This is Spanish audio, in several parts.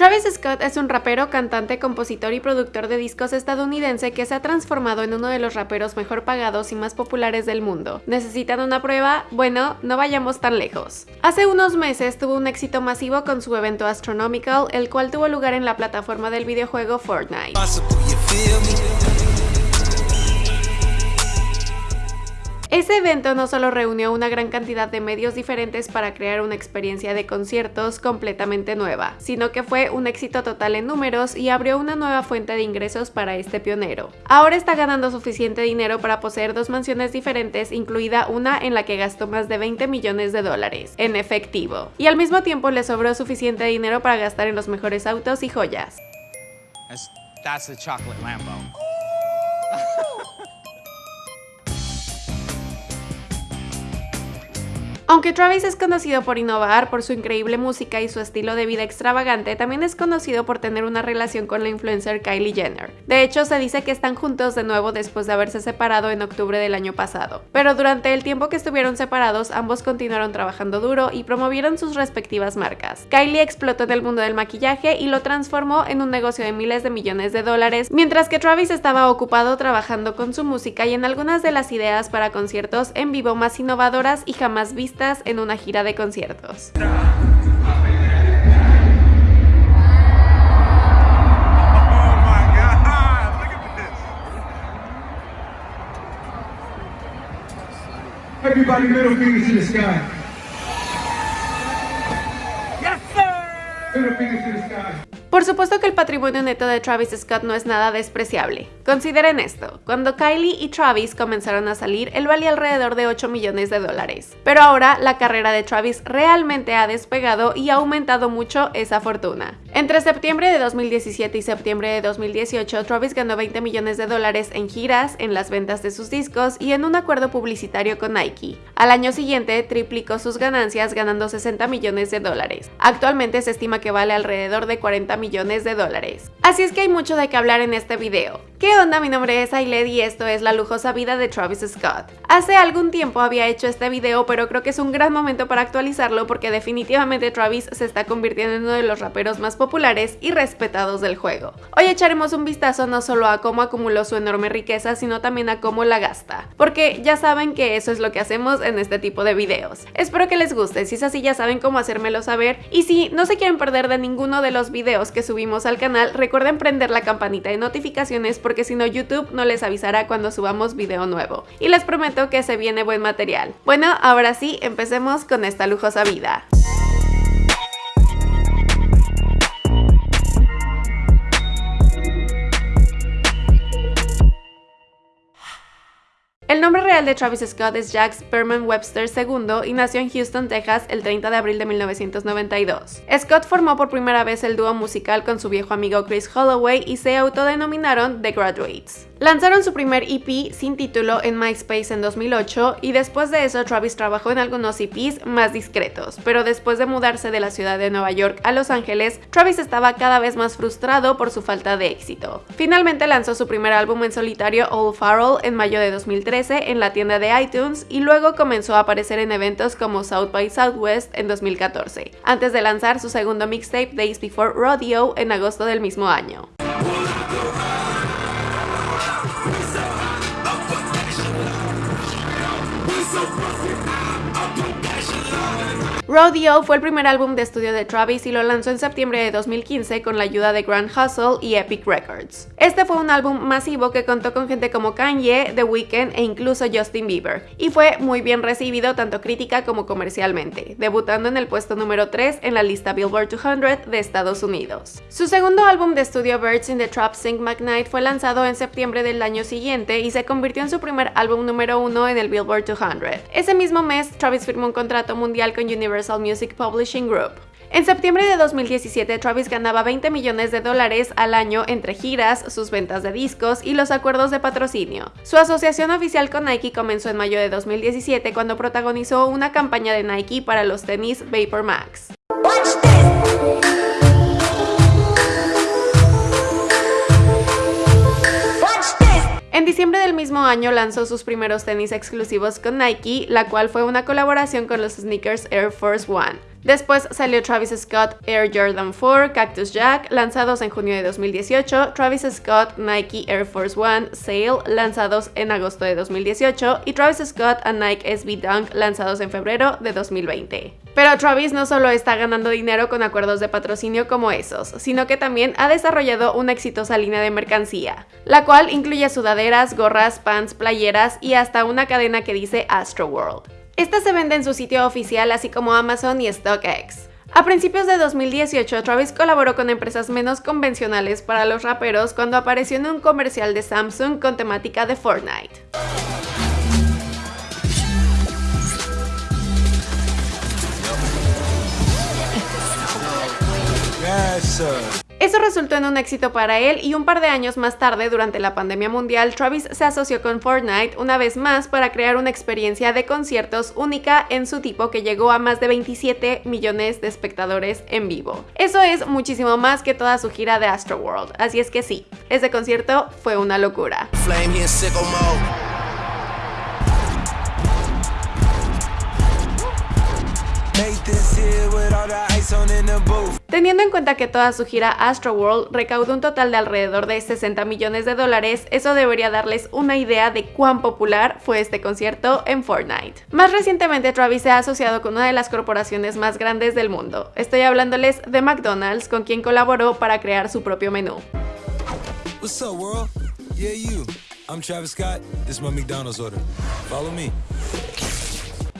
Travis Scott es un rapero, cantante, compositor y productor de discos estadounidense que se ha transformado en uno de los raperos mejor pagados y más populares del mundo. ¿Necesitan una prueba? Bueno, no vayamos tan lejos. Hace unos meses tuvo un éxito masivo con su evento Astronomical, el cual tuvo lugar en la plataforma del videojuego Fortnite. Ese evento no solo reunió una gran cantidad de medios diferentes para crear una experiencia de conciertos completamente nueva, sino que fue un éxito total en números y abrió una nueva fuente de ingresos para este pionero. Ahora está ganando suficiente dinero para poseer dos mansiones diferentes, incluida una en la que gastó más de 20 millones de dólares en efectivo, y al mismo tiempo le sobró suficiente dinero para gastar en los mejores autos y joyas. Aunque Travis es conocido por innovar, por su increíble música y su estilo de vida extravagante, también es conocido por tener una relación con la influencer Kylie Jenner. De hecho, se dice que están juntos de nuevo después de haberse separado en octubre del año pasado. Pero durante el tiempo que estuvieron separados, ambos continuaron trabajando duro y promovieron sus respectivas marcas. Kylie explotó en el mundo del maquillaje y lo transformó en un negocio de miles de millones de dólares, mientras que Travis estaba ocupado trabajando con su música y en algunas de las ideas para conciertos en vivo más innovadoras y jamás vistas en una gira de conciertos. Everybody middle fingers to the sky. Yes, sir! Middle fingers to the sky. Por supuesto que el patrimonio neto de Travis Scott no es nada despreciable. Consideren esto, cuando Kylie y Travis comenzaron a salir, él valía alrededor de 8 millones de dólares. Pero ahora la carrera de Travis realmente ha despegado y ha aumentado mucho esa fortuna. Entre septiembre de 2017 y septiembre de 2018, Travis ganó 20 millones de dólares en giras, en las ventas de sus discos y en un acuerdo publicitario con Nike. Al año siguiente, triplicó sus ganancias ganando 60 millones de dólares. Actualmente se estima que vale alrededor de 40 millones de dólares. Así es que hay mucho de qué hablar en este video. ¿Qué onda? Mi nombre es Ailed y esto es La lujosa vida de Travis Scott. Hace algún tiempo había hecho este video, pero creo que es un gran momento para actualizarlo porque definitivamente Travis se está convirtiendo en uno de los raperos más populares y respetados del juego. Hoy echaremos un vistazo no solo a cómo acumuló su enorme riqueza, sino también a cómo la gasta, porque ya saben que eso es lo que hacemos en este tipo de videos. Espero que les guste, si es así ya saben cómo hacérmelo saber, y si no se quieren perder de ninguno de los videos que subimos al canal, recuerden prender la campanita de notificaciones si no YouTube no les avisará cuando subamos video nuevo. Y les prometo que se viene buen material. Bueno, ahora sí, empecemos con esta lujosa vida. El nombre real de Travis Scott es Jack Sperman Webster II y nació en Houston, Texas el 30 de abril de 1992. Scott formó por primera vez el dúo musical con su viejo amigo Chris Holloway y se autodenominaron The Graduates. Lanzaron su primer EP sin título en MySpace en 2008 y después de eso Travis trabajó en algunos EPs más discretos, pero después de mudarse de la ciudad de Nueva York a Los Ángeles, Travis estaba cada vez más frustrado por su falta de éxito. Finalmente lanzó su primer álbum en solitario Old Farrell en mayo de 2013 en la tienda de iTunes y luego comenzó a aparecer en eventos como South by Southwest en 2014, antes de lanzar su segundo mixtape Days Before Rodeo en agosto del mismo año. Rodeo fue el primer álbum de estudio de Travis y lo lanzó en septiembre de 2015 con la ayuda de Grand Hustle y Epic Records. Este fue un álbum masivo que contó con gente como Kanye, The Weeknd e incluso Justin Bieber, y fue muy bien recibido tanto crítica como comercialmente, debutando en el puesto número 3 en la lista Billboard 200 de Estados Unidos. Su segundo álbum de estudio Birds in the Trap Sing McKnight fue lanzado en septiembre del año siguiente y se convirtió en su primer álbum número 1 en el Billboard 200. Ese mismo mes, Travis firmó un contrato mundial con Universal Music Publishing Group. En septiembre de 2017, Travis ganaba 20 millones de dólares al año entre giras, sus ventas de discos y los acuerdos de patrocinio. Su asociación oficial con Nike comenzó en mayo de 2017 cuando protagonizó una campaña de Nike para los tenis Vapor Max. Diciembre del mismo año lanzó sus primeros tenis exclusivos con Nike, la cual fue una colaboración con los sneakers Air Force One. Después salió Travis Scott Air Jordan 4, Cactus Jack, lanzados en junio de 2018, Travis Scott Nike Air Force One Sail, lanzados en agosto de 2018, y Travis Scott a Nike SB Dunk, lanzados en febrero de 2020. Pero Travis no solo está ganando dinero con acuerdos de patrocinio como esos, sino que también ha desarrollado una exitosa línea de mercancía, la cual incluye sudaderas, gorras, pants, playeras y hasta una cadena que dice Astro World. Esta se vende en su sitio oficial así como Amazon y StockX. A principios de 2018, Travis colaboró con empresas menos convencionales para los raperos cuando apareció en un comercial de Samsung con temática de Fortnite. Eso resultó en un éxito para él y un par de años más tarde, durante la pandemia mundial, Travis se asoció con Fortnite una vez más para crear una experiencia de conciertos única en su tipo que llegó a más de 27 millones de espectadores en vivo. Eso es muchísimo más que toda su gira de Astroworld, así es que sí, ese concierto fue una locura. Teniendo en cuenta que toda su gira Astroworld recaudó un total de alrededor de 60 millones de dólares, eso debería darles una idea de cuán popular fue este concierto en Fortnite. Más recientemente Travis se ha asociado con una de las corporaciones más grandes del mundo. Estoy hablándoles de McDonald's, con quien colaboró para crear su propio menú. What's up, world? Yeah, you. I'm Travis Scott. This is my McDonald's order. Follow me.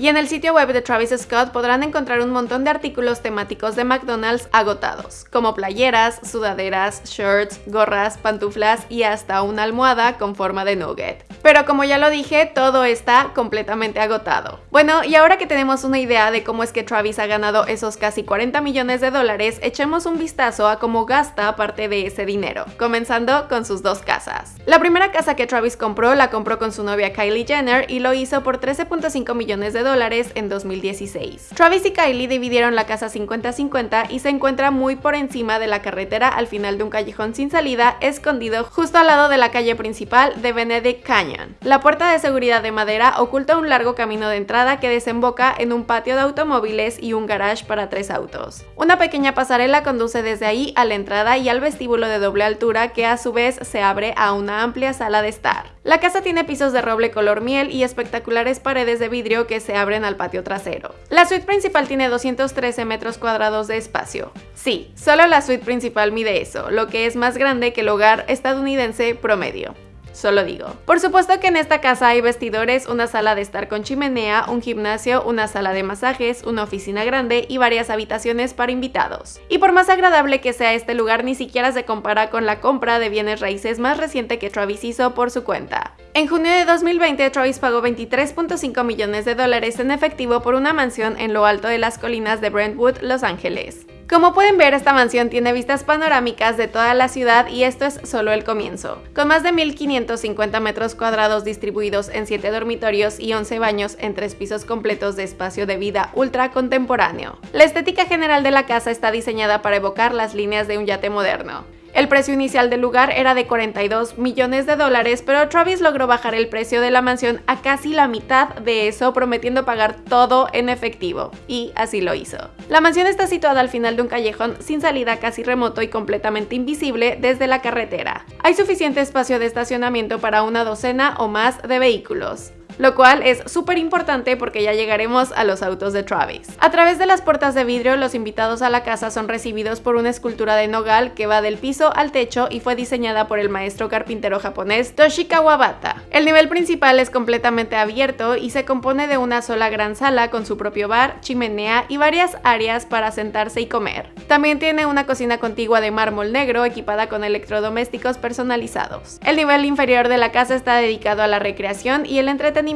Y en el sitio web de Travis Scott podrán encontrar un montón de artículos temáticos de McDonald's agotados, como playeras, sudaderas, shirts, gorras, pantuflas y hasta una almohada con forma de nugget. Pero como ya lo dije, todo está completamente agotado. Bueno, y ahora que tenemos una idea de cómo es que Travis ha ganado esos casi 40 millones de dólares, echemos un vistazo a cómo gasta parte de ese dinero, comenzando con sus dos casas. La primera casa que Travis compró la compró con su novia Kylie Jenner y lo hizo por 13.5 millones de dólares en 2016. Travis y Kylie dividieron la casa 50-50 y se encuentra muy por encima de la carretera al final de un callejón sin salida, escondido justo al lado de la calle principal de Benedict Canyon. La puerta de seguridad de madera oculta un largo camino de entrada que desemboca en un patio de automóviles y un garage para tres autos. Una pequeña pasarela conduce desde ahí a la entrada y al vestíbulo de doble altura que a su vez se abre a una amplia sala de estar. La casa tiene pisos de roble color miel y espectaculares paredes de vidrio que se abren al patio trasero. La suite principal tiene 213 metros cuadrados de espacio. Sí, solo la suite principal mide eso, lo que es más grande que el hogar estadounidense promedio solo digo. Por supuesto que en esta casa hay vestidores, una sala de estar con chimenea, un gimnasio, una sala de masajes, una oficina grande y varias habitaciones para invitados. Y por más agradable que sea este lugar, ni siquiera se compara con la compra de bienes raíces más reciente que Travis hizo por su cuenta. En junio de 2020, Travis pagó 23.5 millones de dólares en efectivo por una mansión en lo alto de las colinas de Brentwood, Los Ángeles. Como pueden ver, esta mansión tiene vistas panorámicas de toda la ciudad y esto es solo el comienzo. Con más de 1.550 metros cuadrados distribuidos en 7 dormitorios y 11 baños en 3 pisos completos de espacio de vida ultra contemporáneo. La estética general de la casa está diseñada para evocar las líneas de un yate moderno. El precio inicial del lugar era de 42 millones de dólares, pero Travis logró bajar el precio de la mansión a casi la mitad de eso, prometiendo pagar todo en efectivo. Y así lo hizo. La mansión está situada al final de un callejón sin salida casi remoto y completamente invisible desde la carretera. Hay suficiente espacio de estacionamiento para una docena o más de vehículos lo cual es súper importante porque ya llegaremos a los autos de Travis. A través de las puertas de vidrio, los invitados a la casa son recibidos por una escultura de nogal que va del piso al techo y fue diseñada por el maestro carpintero japonés Toshi Kawabata. El nivel principal es completamente abierto y se compone de una sola gran sala con su propio bar, chimenea y varias áreas para sentarse y comer. También tiene una cocina contigua de mármol negro equipada con electrodomésticos personalizados. El nivel inferior de la casa está dedicado a la recreación y el entretenimiento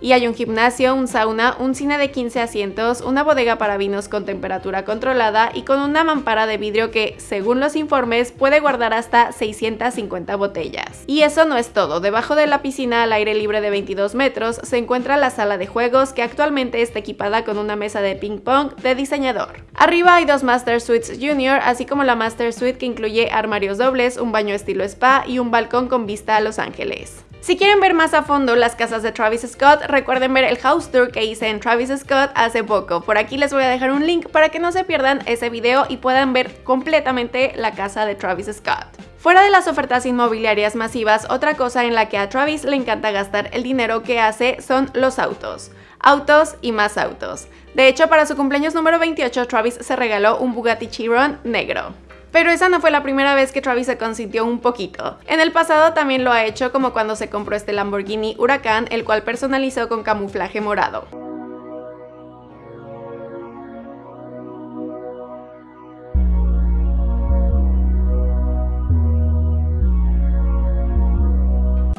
y hay un gimnasio, un sauna, un cine de 15 asientos, una bodega para vinos con temperatura controlada y con una mampara de vidrio que, según los informes, puede guardar hasta 650 botellas. Y eso no es todo, debajo de la piscina al aire libre de 22 metros se encuentra la sala de juegos que actualmente está equipada con una mesa de ping pong de diseñador. Arriba hay dos Master Suites Junior, así como la Master Suite que incluye armarios dobles, un baño estilo spa y un balcón con vista a Los Ángeles. Si quieren ver más a fondo las casas de Travis Scott, recuerden ver el house tour que hice en Travis Scott hace poco. Por aquí les voy a dejar un link para que no se pierdan ese video y puedan ver completamente la casa de Travis Scott. Fuera de las ofertas inmobiliarias masivas, otra cosa en la que a Travis le encanta gastar el dinero que hace son los autos. Autos y más autos. De hecho, para su cumpleaños número 28, Travis se regaló un Bugatti Chiron negro. Pero esa no fue la primera vez que Travis se consintió un poquito. En el pasado también lo ha hecho como cuando se compró este Lamborghini Huracán, el cual personalizó con camuflaje morado.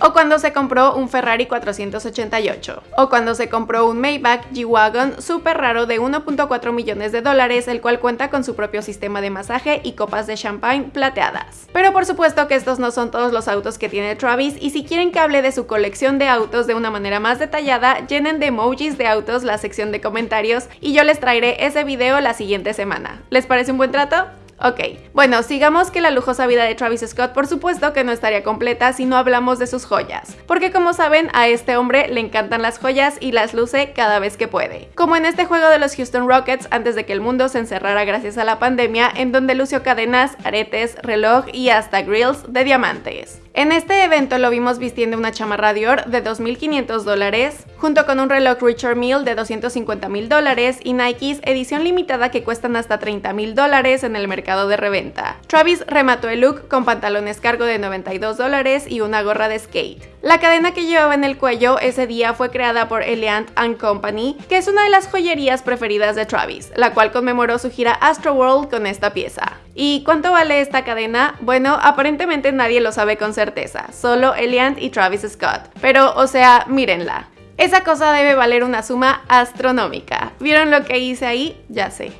O cuando se compró un Ferrari 488, o cuando se compró un Maybach G-Wagon súper raro de 1.4 millones de dólares, el cual cuenta con su propio sistema de masaje y copas de champagne plateadas. Pero por supuesto que estos no son todos los autos que tiene Travis, y si quieren que hable de su colección de autos de una manera más detallada, llenen de emojis de autos la sección de comentarios y yo les traeré ese video la siguiente semana. ¿Les parece un buen trato? Ok, bueno, sigamos que la lujosa vida de Travis Scott por supuesto que no estaría completa si no hablamos de sus joyas, porque como saben a este hombre le encantan las joyas y las luce cada vez que puede. Como en este juego de los Houston Rockets antes de que el mundo se encerrara gracias a la pandemia en donde lució cadenas, aretes, reloj y hasta grills de diamantes. En este evento lo vimos vistiendo una chamarra Dior de 2.500 dólares, junto con un reloj Richard Mille de 250.000 dólares y Nikes edición limitada que cuestan hasta 30.000 dólares en el mercado de reventa. Travis remató el look con pantalones cargo de 92 dólares y una gorra de skate. La cadena que llevaba en el cuello ese día fue creada por Eliant Company, que es una de las joyerías preferidas de Travis, la cual conmemoró su gira Astroworld con esta pieza. ¿Y cuánto vale esta cadena? Bueno, aparentemente nadie lo sabe con certeza, solo Eliant y Travis Scott. Pero, o sea, mírenla. Esa cosa debe valer una suma astronómica. ¿Vieron lo que hice ahí? Ya sé.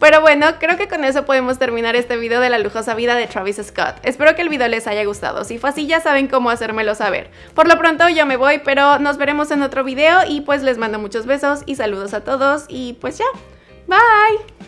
Pero bueno, creo que con eso podemos terminar este video de la lujosa vida de Travis Scott. Espero que el video les haya gustado, si fue así ya saben cómo hacérmelo saber. Por lo pronto ya me voy, pero nos veremos en otro video y pues les mando muchos besos y saludos a todos y pues ya, bye.